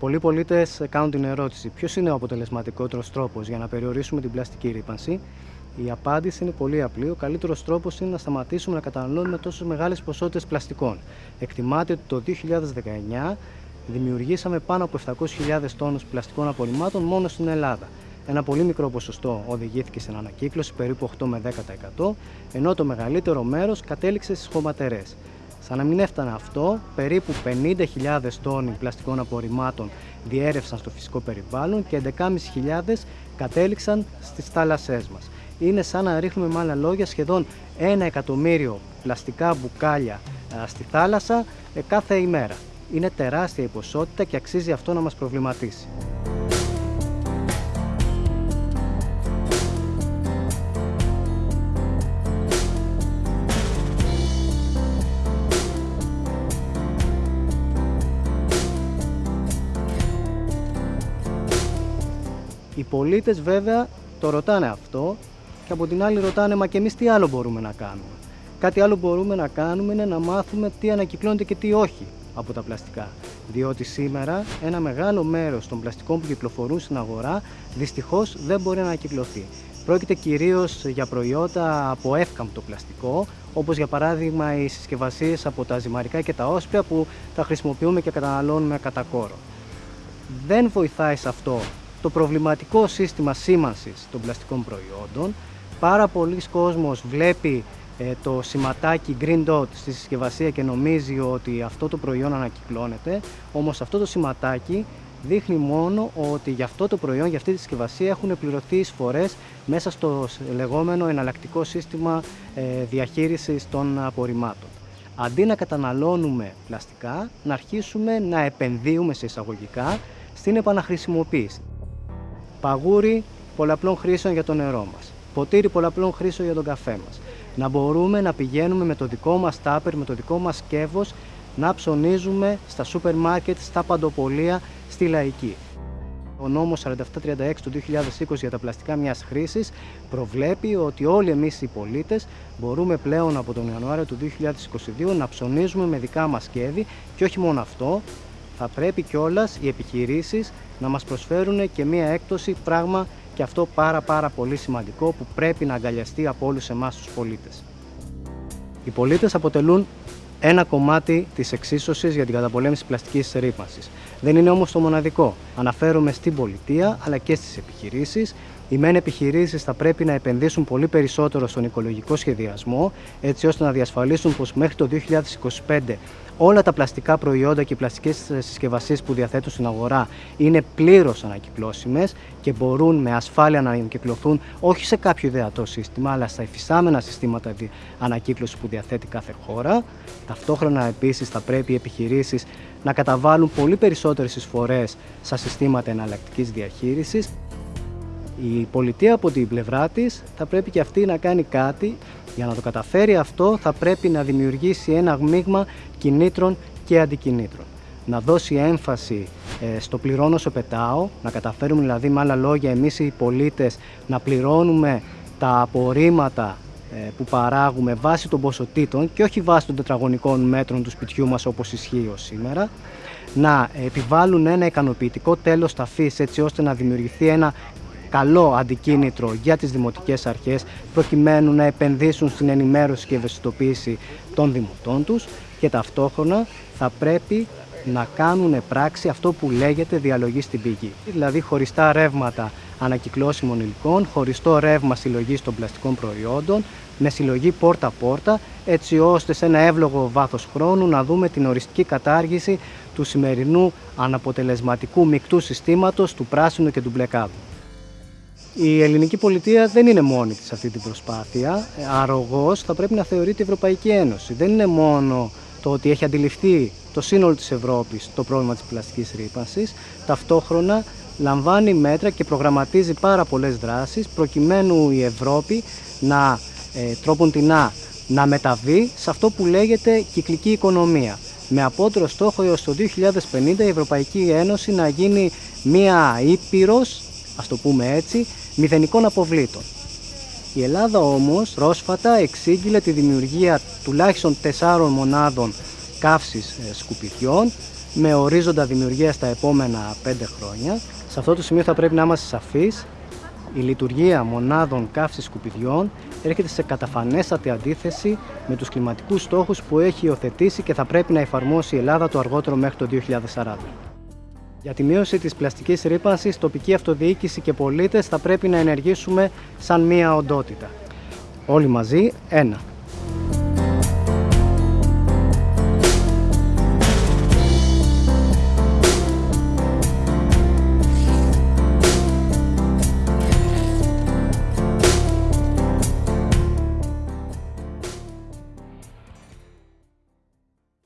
Πολλοί πολίτες κάνουν την ερώτηση: Ποιος είναι ο αποτελεσματικότερος τρόπος για να περιορίσουμε την πλαστική ρήπανση. Η απάντηση είναι πολύ απλή. Ο καλύτερος τρόπος είναι να σταματήσουμε να καταναλώνουμε τόσο μεγάλες ποσότητες πλαστικών. Εκτιμάται ότι το 2019 δημιουργήσαμε πάνω από 700.000 τόνους πλαστικών απορριμμάτων μόνο στην Ελλάδα. Ένα πολύ μικρό ποσοστό οδηγήθηκε στην ανακύκλωση, περίπου 8 με 10%, ενώ το μεγαλύτερο μέρος κατέληξε στις χωματερές. Σαν να μην έφτανε αυτό, περίπου 50.000 τόνοι πλαστικών απορριμμάτων διέρευσαν στο φυσικό περιβάλλον και 11.500 κατέληξαν στις θάλασσές μας. Είναι σαν να ρίχνουμε με άλλα λόγια σχεδόν ένα εκατομμύριο πλαστικά μπουκάλια στη θάλασσα ε, κάθε ημέρα. Είναι τεράστια η ποσότητα και αξίζει αυτό να μας προβληματίσει. Οι πολίτες βέβαια το ρωτάνε αυτό και από την άλλη ρωτάνε μα και εμείς τι άλλο μπορούμε να κάνουμε; Κάτι άλλο μπορούμε να κάνουμε είναι να μάθουμε τι ανακυκλώνεται και τι όχι από τα πλαστικά. Διότι σήμερα ένα μεγάλο μέρος των πλαστικών που κυκλοφορούν στην αγορά δυστυχώς δεν μπορεί να ανακυκλωθεί. Πρόκειται κυρίως για προϊόντα από εύκαμπτο πλαστικό, όπως για παράδειγμα οι συσκευασίες από τα ζυμαρικά και τα όσπια που τα χρησιμοποιούμε και καταναλώνουμε κατά κόρο. Δεν βοηθάει σε αυτό το προβληματικό σύστημα σήμανσης των πλαστικών προϊόντων. Πάρα πολλοί κόσμος βλέπει ε, το σηματάκι Green Dot στη συσκευασία και νομίζει ότι αυτό το προϊόν ανακυκλώνεται, όμως αυτό το σηματάκι δείχνει μόνο ότι για αυτό το προϊόν, για αυτή τη συσκευασία έχουν πληρωθεί εισφορές μέσα στο λεγόμενο εναλλακτικό σύστημα ε, διαχείρισης των απορριμμάτων. Αντί να καταναλώνουμε πλαστικά, να αρχίσουμε να επενδύουμε σε εισαγωγικά στην επαναχρησιμοποίηση. Παγούρι πολλαπλών χρήσεων για το νερό μας. Ποτήρι πολλαπλών χρήσεων για τον καφέ μας. Να μπορούμε να πηγαίνουμε με το δικό μας τάπερ, με το δικό μας σκεύος, να ψωνίζουμε στα σούπερ μάρκετ, στα παντοπολία, στη λαϊκή. Ο νόμος 4736 του 2020 για τα πλαστικά μιας χρήσης προβλέπει ότι όλοι εμείς οι πολίτες μπορούμε πλέον από τον Ιανουάριο του 2022 να ψωνίζουμε με δικά μας σκεύη και όχι μόνο αυτό, θα πρέπει κιόλας οι επιχειρήσεις να μας προσφέρουν και μία έκπτωση, πράγμα και αυτό πάρα πάρα πολύ σημαντικό που πρέπει να αγκαλιαστεί από όλους εμάς τους πολίτες. Οι πολίτες αποτελούν ένα κομμάτι της εξίσωσης για την καταπολέμηση πλαστικής ρήπανσης. Δεν είναι όμως το μοναδικό. Αναφέρομαι στην πολιτεία αλλά και στις επιχειρήσεις. Οι μεν επιχειρήσεις θα πρέπει να επενδύσουν πολύ περισσότερο στον οικολογικό σχεδιασμό, έτσι ώστε να διασφαλίσουν πως μέχρι το 2025 όλα τα πλαστικά προϊόντα και οι πλαστικές συσκευασίες που διαθέτουν στην αγορά είναι πλήρως ανακυκλώσιμες και μπορούν με ασφάλεια να ανακυκλωθούν όχι σε κάποιο ιδεατό σύστημα, αλλά στα υφιστάμενα συστήματα ανακύκλωσης που διαθέτει κάθε χώρα. Ταυτόχρονα επίσης θα πρέπει οι επιχειρήσεις να καταβάλουν πολύ περισσότερες εισφορές στα συστήματα εναλλακτικής διαχείρισης. Η πολιτεία από την πλευρά της θα πρέπει και αυτή να κάνει κάτι. Για να το καταφέρει αυτό θα πρέπει να δημιουργήσει ένα μείγμα κινήτρων και αντικινήτρων. Να δώσει έμφαση ε, στο πληρώνω σε πετάω, να καταφέρουμε δηλαδή με άλλα λόγια εμείς οι πολίτες να πληρώνουμε τα απορρίμματα ε, που παράγουμε βάσει των ποσοτήτων και όχι βάσει των τετραγωνικών μέτρων του σπιτιού μας όπως ισχύει ως σήμερα. Να επιβάλλουν ένα ικανοποιητικό τέλος ταφής έτσι ώστε να δημιουργηθεί ένα καλό αντικίνητρο για τις δημοτικές αρχές προκειμένου να επενδύσουν στην ενημέρωση και ευαισθητοποίηση των δημοτών τους και ταυτόχρονα θα πρέπει να κάνουν πράξη αυτό που λέγεται διαλογή στην πηγή. Δηλαδή χωριστά ρεύματα ανακυκλώσιμων υλικών, χωριστό ρεύμα συλλογής των πλαστικών προϊόντων, με συλλογή πόρτα-πόρτα, έτσι ώστε σε ένα εύλογο βάθος χρόνου να δούμε την οριστική κατάργηση του σημερινού αναποτελεσματικού μεικτού συστήματος του πράσινου και του μπλε η ελληνική πολιτεία δεν είναι μόνη της αυτή την προσπάθεια. Αρρωγός θα πρέπει να θεωρείται η Ευρωπαϊκή Ένωση. Δεν είναι μόνο το ότι έχει αντιληφθεί το σύνολο της Ευρώπης το πρόβλημα της πλαστικής ρήπανσης. Ταυτόχρονα λαμβάνει μέτρα και προγραμματίζει πάρα πολλές δράσεις προκειμένου η Ευρώπη να ε, τρόπον την να μεταβεί σε αυτό που λέγεται κυκλική οικονομία. Με απότερο στόχο έως το 2050 η Ευρωπαϊκή Ένωση να γίνει μία ήπειρος, ας το πούμε έτσι, μηδενικών αποβλήτων. Η Ελλάδα όμως πρόσφατα εξήγηλε τη δημιουργία τουλάχιστον τεσσάρων μονάδων καύσης ε, σκουπιδιών με ορίζοντα δημιουργία στα επόμενα 5 χρόνια. Σε αυτό το σημείο θα πρέπει να είμαστε σαφείς. Η λειτουργία μονάδων καύσης σκουπιδιών έρχεται σε καταφανέστατη αντίθεση με τους κλιματικούς στόχους που έχει υιοθετήσει και θα πρέπει να εφαρμόσει η Ελλάδα το αργότερο μέχρι το 2040. Για τη μείωση της πλαστικής ρήπανσης, τοπική αυτοδιοίκηση και πολίτες θα πρέπει να ενεργήσουμε σαν μία οντότητα. Όλοι μαζί, ένα.